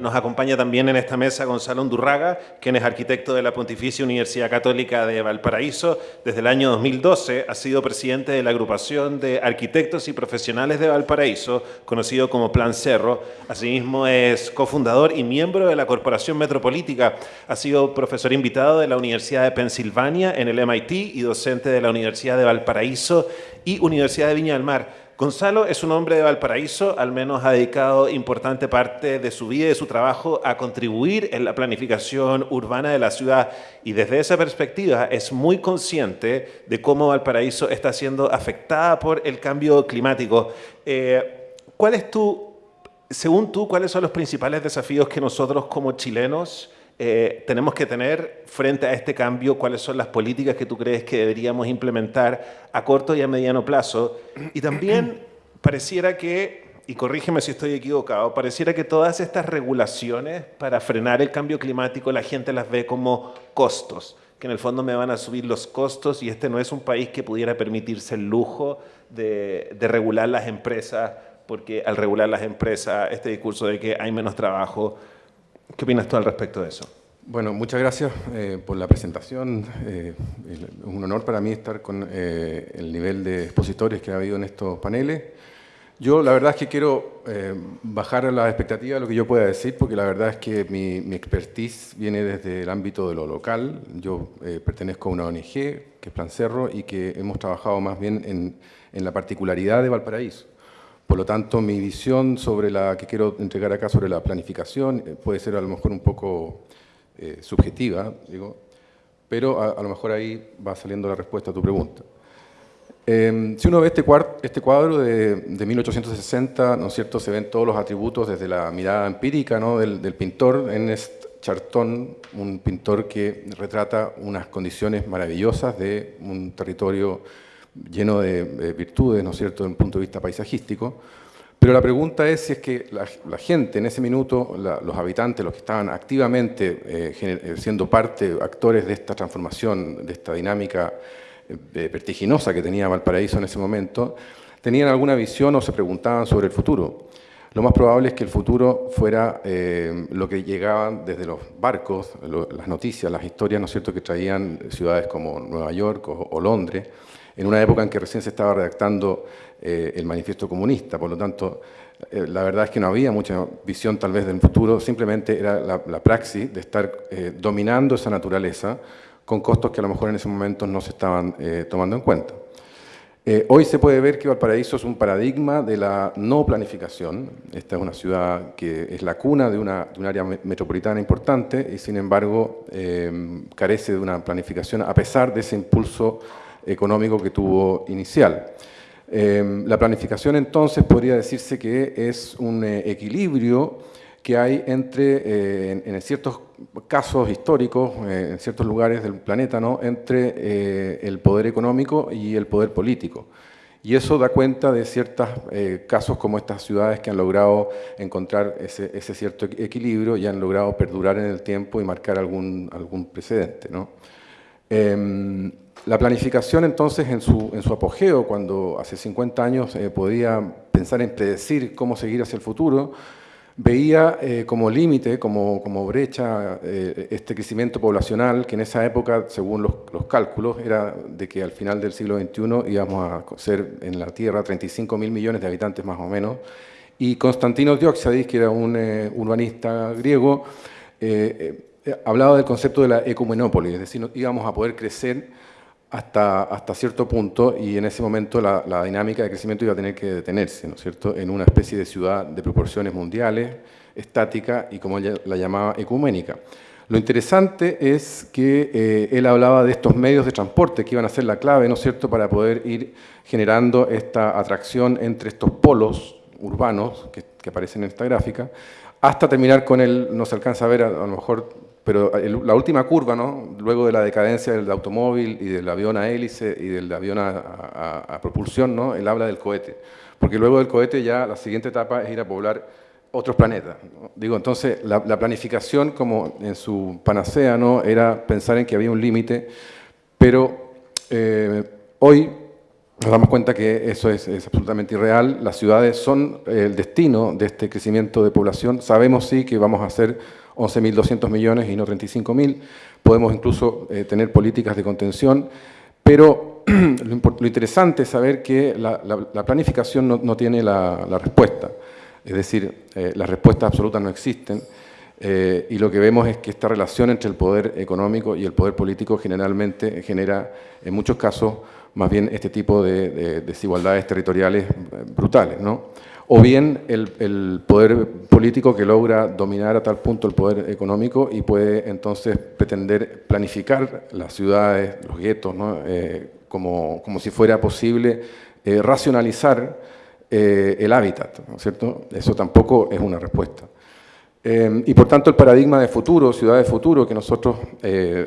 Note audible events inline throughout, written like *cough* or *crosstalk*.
Nos acompaña también en esta mesa Gonzalo Undurraga, quien es arquitecto de la Pontificia Universidad Católica de Valparaíso. Desde el año 2012 ha sido presidente de la agrupación de arquitectos y profesionales de Valparaíso, conocido como Plan Cerro. Asimismo es cofundador y miembro de la Corporación Metropolítica. Ha sido profesor invitado de la Universidad de Pensilvania en el MIT y docente de la Universidad de Valparaíso y Universidad de Viña del Mar. Gonzalo es un hombre de Valparaíso, al menos ha dedicado importante parte de su vida y de su trabajo a contribuir en la planificación urbana de la ciudad y desde esa perspectiva es muy consciente de cómo Valparaíso está siendo afectada por el cambio climático. Eh, ¿Cuál es tu, según tú, cuáles son los principales desafíos que nosotros como chilenos eh, tenemos que tener frente a este cambio, cuáles son las políticas que tú crees que deberíamos implementar a corto y a mediano plazo. Y también *clears throat* pareciera que, y corrígeme si estoy equivocado, pareciera que todas estas regulaciones para frenar el cambio climático la gente las ve como costos, que en el fondo me van a subir los costos y este no es un país que pudiera permitirse el lujo de, de regular las empresas, porque al regular las empresas, este discurso de que hay menos trabajo, ¿Qué opinas tú al respecto de eso? Bueno, muchas gracias eh, por la presentación. Eh, es un honor para mí estar con eh, el nivel de expositores que ha habido en estos paneles. Yo la verdad es que quiero bajar a la expectativa de lo que yo pueda decir, porque la verdad es que mi, mi expertise viene desde el ámbito de lo local. Yo pertenezco a una ONG, que es Plan Cerro, y que hemos trabajado más bien en, en la particularidad de Valparaíso. Por lo tanto, mi visión sobre la que quiero entregar acá sobre la planificación eh, puede ser a lo mejor un poco eh, subjetiva, digo, pero a, lo mejor ahí va saliendo la respuesta a tu pregunta. Em, si uno ve este, este cuadro de, 1860, ¿no es cierto?, se ven todos los atributos desde la mirada empírica ¿no? del, del pintor Ernest Charton, un pintor que retrata unas condiciones maravillosas de un territorio lleno de, virtudes, ¿no es cierto?, desde un punto de vista paisajístico, pero la pregunta es si es que la, gente en ese minuto, los habitantes, los que estaban activamente eh, eh, siendo parte, actores de esta transformación, de esta dinámica eh, vertiginosa que tenía Valparaíso en ese momento, tenían alguna visión o se preguntaban sobre el futuro. Lo más probable es que el futuro fuera lo que llegaban desde los barcos, las noticias, las historias, ¿no es cierto?, que traían ciudades como Nueva York o Londres, en una época en que recién se estaba redactando eh, el manifiesto comunista, por lo tanto, eh, la verdad es que no había mucha visión tal vez del futuro, simplemente era la, praxis de estar eh, dominando esa naturaleza con costos que a lo mejor en ese momento no se estaban tomando en cuenta. Hoy se puede ver que Valparaíso es un paradigma de la no planificación. Esta es una ciudad que es la cuna de, una, de un área metropolitana importante y sin embargo carece de una planificación a pesar de ese impulso económico que tuvo inicial. Em, la planificación entonces podría decirse que es un eh, equilibrio que hay entre, eh, en, ciertos casos históricos, eh, en ciertos lugares del planeta, ¿no? entre el poder económico y el poder político. Y eso da cuenta de ciertos casos como estas ciudades que han logrado encontrar ese, ese, cierto equilibrio y han logrado perdurar en el tiempo y marcar algún, algún precedente. ¿no? Em, la planificación entonces en su, en su apogeo, cuando hace 50 años eh, podía pensar en predecir cómo seguir hacia el futuro, veía eh, como límite, como, como brecha, eh, este crecimiento poblacional que en esa época, según los, los, cálculos, era de que al final del siglo XXI íbamos a ser en la Tierra 35 mil millones de habitantes más o menos. Y Constantino Dioxadis, que era un urbanista griego, hablaba del concepto de la ecumenópolis, es decir, íbamos a poder crecer hasta, hasta cierto punto y en ese momento la, la, dinámica de crecimiento iba a tener que detenerse, ¿no es cierto?, en una especie de ciudad de proporciones mundiales, estática y como ella la llamaba ecuménica. Lo interesante es que eh, él hablaba de estos medios de transporte que iban a ser la clave, ¿no es cierto?, para poder ir generando esta atracción entre estos polos urbanos que, aparecen en esta gráfica, hasta terminar con él, no se alcanza a ver a lo mejor pero la última curva, ¿no? luego de la decadencia del automóvil y del avión a hélice y del avión a, propulsión, ¿no? él habla del cohete. Porque luego del cohete ya la siguiente etapa es ir a poblar otros planetas. Digo, entonces la, planificación como en su panacea ¿no? era pensar en que había un límite, pero eh, hoy nos damos cuenta que eso es, absolutamente irreal. Las ciudades son el destino de este crecimiento de población. Sabemos sí que vamos a hacer 11.200 millones y no 35.000. Podemos incluso eh, tener políticas de contención, pero *clears throat* lo, interesante es saber que la, planificación no, tiene la, respuesta. Es decir, eh, las respuestas absolutas no existen. Eh, y lo que vemos es que esta relación entre el poder económico y el poder político generalmente genera, en muchos casos, más bien este tipo de, desigualdades territoriales brutales, ¿no? O bien el, poder político que logra dominar a tal punto el poder económico y puede entonces pretender planificar las ciudades, los guetos, ¿no? Eh, como, como, si fuera posible eh, racionalizar el hábitat, ¿no es cierto? Eso tampoco es una respuesta. y por tanto el paradigma de futuro, ciudad de futuro, que nosotros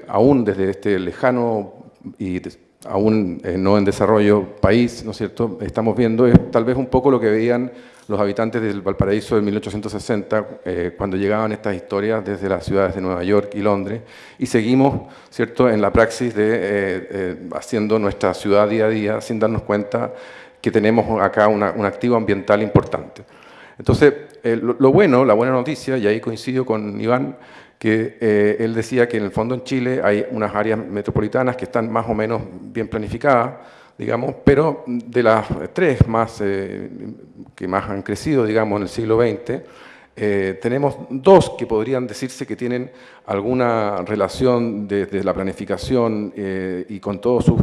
aún desde este lejano y aún eh, no en desarrollo país, ¿no es cierto?, estamos viendo es tal vez un poco lo que veían los habitantes del Valparaíso de 1860 eh, cuando llegaban estas historias desde las ciudades de Nueva York y Londres y seguimos, ¿cierto?, en la praxis de eh, haciendo nuestra ciudad día a día sin darnos cuenta que tenemos acá un activo ambiental importante. Entonces, lo bueno, la buena noticia, y ahí coincido con Iván, que eh, él decía que en el fondo en Chile hay unas áreas metropolitanas que están más o menos bien planificadas, digamos, pero de las tres más, eh, que más han crecido, digamos, en el siglo XX, eh, tenemos dos que podrían decirse que tienen alguna relación desde la planificación y con todos sus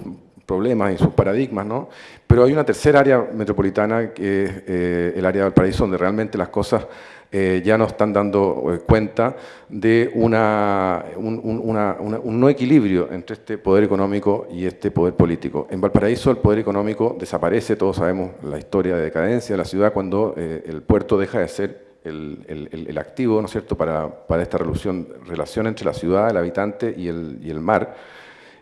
problemas y sus paradigmas, ¿no? Pero hay una tercera área metropolitana que es el área del paraíso, donde realmente las cosas eh, ya nos están dando eh, cuenta de una, un, no equilibrio entre este poder económico y este poder político. En Valparaíso el poder económico desaparece, todos sabemos la historia de decadencia de la ciudad cuando eh, el puerto deja de ser el, activo ¿no es cierto? Para, para esta relación, relación entre la ciudad, el habitante y el, y el mar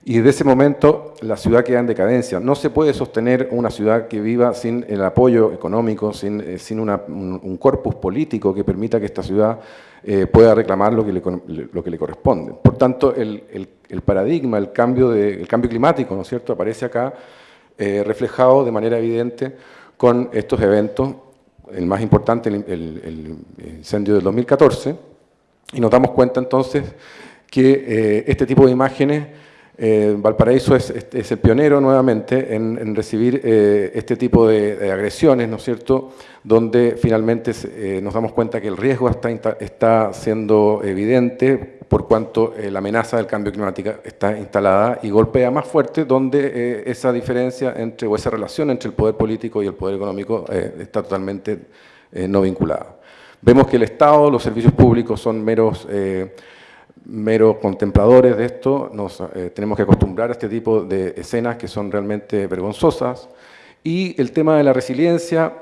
y desde ese momento la ciudad queda en decadencia. No se puede sostener una ciudad que viva sin el apoyo económico, sin, eh, un, corpus político que permita que esta ciudad eh, pueda reclamar lo que le, corresponde. Por tanto, el, paradigma, el cambio, de, cambio climático, ¿no es cierto?, aparece acá eh, reflejado de manera evidente con estos eventos, el más importante, el, incendio del 2014, y nos damos cuenta entonces que este tipo de imágenes eh, Valparaíso es, el pionero nuevamente en, recibir eh, este tipo de, agresiones, ¿no es cierto?, donde finalmente eh, nos damos cuenta que el riesgo está, está siendo evidente por cuanto la amenaza del cambio climático está instalada y golpea más fuerte donde esa diferencia entre, o esa relación entre el poder político y el poder económico está totalmente no vinculada. Vemos que el Estado, los servicios públicos son meros meros contempladores de esto, nos eh, tenemos que acostumbrar a este tipo de escenas que son realmente vergonzosas. Y el tema de la resiliencia,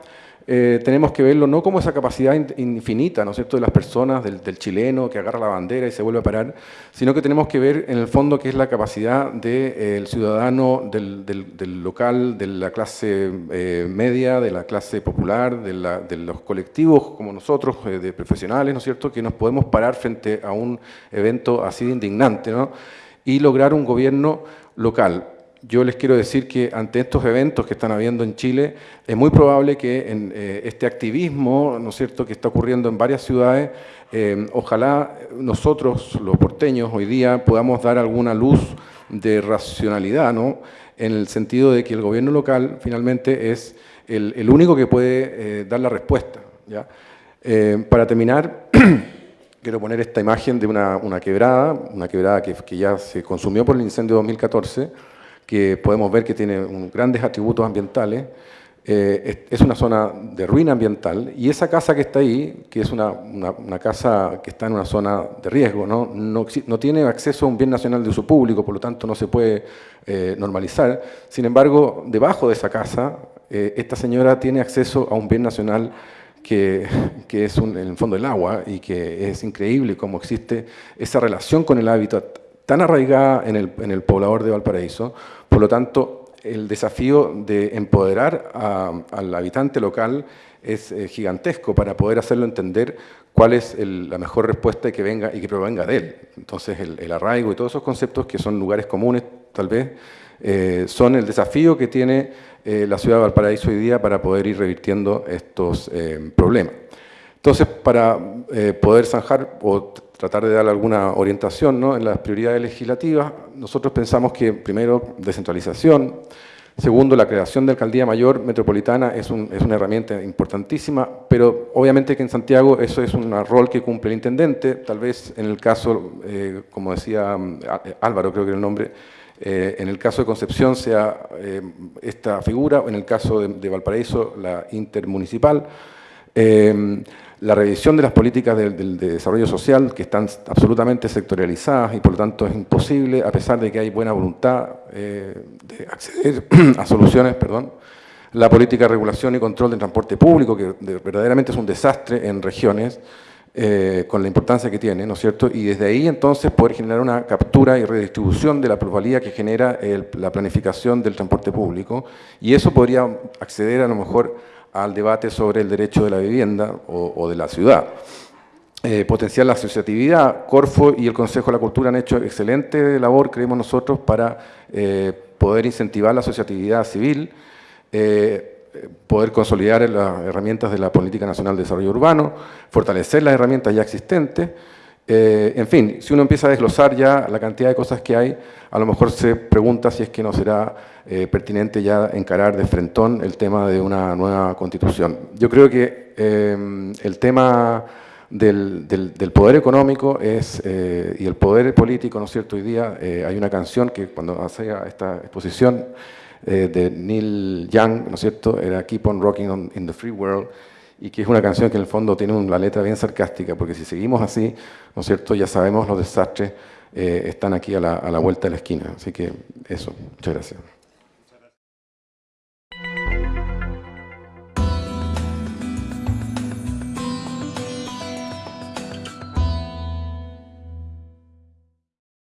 eh, tenemos que verlo no como esa capacidad infinita, ¿no es cierto?, de las personas, del, chileno que agarra la bandera y se vuelve a parar, sino que tenemos que ver en el fondo que es la capacidad del eh, ciudadano, del, local, de la clase eh, media, de la clase popular, de, los colectivos como nosotros, de profesionales, ¿no es cierto?, que nos podemos parar frente a un evento así de indignante, ¿no?, y lograr un gobierno local yo les quiero decir que ante estos eventos que están habiendo en Chile, es muy probable que en eh, este activismo, ¿no es cierto?, que está ocurriendo en varias ciudades, eh, ojalá nosotros, los porteños, hoy día podamos dar alguna luz de racionalidad, ¿no?, en el sentido de que el gobierno local finalmente es el, único que puede eh, dar la respuesta. ¿ya? para terminar, *clears throat* quiero poner esta imagen de una, quebrada, una quebrada que, que ya se consumió por el incendio de 2014, que podemos ver que tiene grandes atributos ambientales, eh, es una zona de ruina ambiental y esa casa que está ahí, que es una, casa que está en una zona de riesgo, ¿no? No, tiene acceso a un bien nacional de uso público, por lo tanto no se puede eh, normalizar. Sin embargo, debajo de esa casa, eh, esta señora tiene acceso a un bien nacional que, es en el fondo el agua y que es increíble cómo existe esa relación con el hábitat tan arraigada en el, poblador de Valparaíso, por lo tanto, el desafío de empoderar al habitante local es eh, gigantesco para poder hacerlo entender cuál es la mejor respuesta y que venga y que provenga de él. Entonces, el, arraigo y todos esos conceptos que son lugares comunes, tal vez, eh, son el desafío que tiene la ciudad de Valparaíso hoy día para poder ir revirtiendo estos problemas. Entonces, para poder zanjar o tratar de dar alguna orientación ¿no? en las prioridades legislativas, nosotros pensamos que primero descentralización, Segundo, la creación de alcaldía mayor metropolitana es, una herramienta importantísima, pero obviamente que en Santiago eso es un rol que cumple el intendente, tal vez en el caso, eh, como decía mm, Álvaro, creo que era el nombre, eh, en el caso de Concepción sea eh, esta figura, en el caso de Valparaíso la intermunicipal la revisión de las políticas de, desarrollo social que están absolutamente sectorializadas y por lo tanto es imposible, a pesar de que hay buena voluntad eh, de acceder *clears throat* a soluciones, perdón, la política de regulación y control del transporte público, que verdaderamente es un desastre en regiones, eh, con la importancia que tiene, ¿no es cierto? Y desde ahí entonces poder generar una captura y redistribución de la plusvalía que genera la planificación del transporte público, y eso podría acceder a lo mejor al debate sobre el derecho de la vivienda o, de la ciudad. Eh, potenciar la asociatividad, Corfo y el Consejo de la Cultura han hecho excelente labor, creemos nosotros, para eh, poder incentivar la asociatividad civil, eh, poder consolidar las herramientas de la Política Nacional de Desarrollo Urbano, fortalecer las herramientas ya existentes, eh, en fin, si uno empieza a desglosar ya la cantidad de cosas que hay, a lo mejor se pregunta si es que no será eh, pertinente ya encarar de frentón el tema de una nueva constitución. Yo creo que eh, el tema del, poder económico es, y el poder político, ¿no es cierto? Hoy día hay una canción que cuando hacía esta exposición de Neil Young, ¿no es cierto? Era Keep on Rocking in the Free World, y que es una canción que en el fondo tiene una letra bien sarcástica, porque si seguimos así, ¿no es cierto?, ya sabemos los desastres eh, están aquí a la, a la vuelta de la esquina. Así que eso, muchas gracias.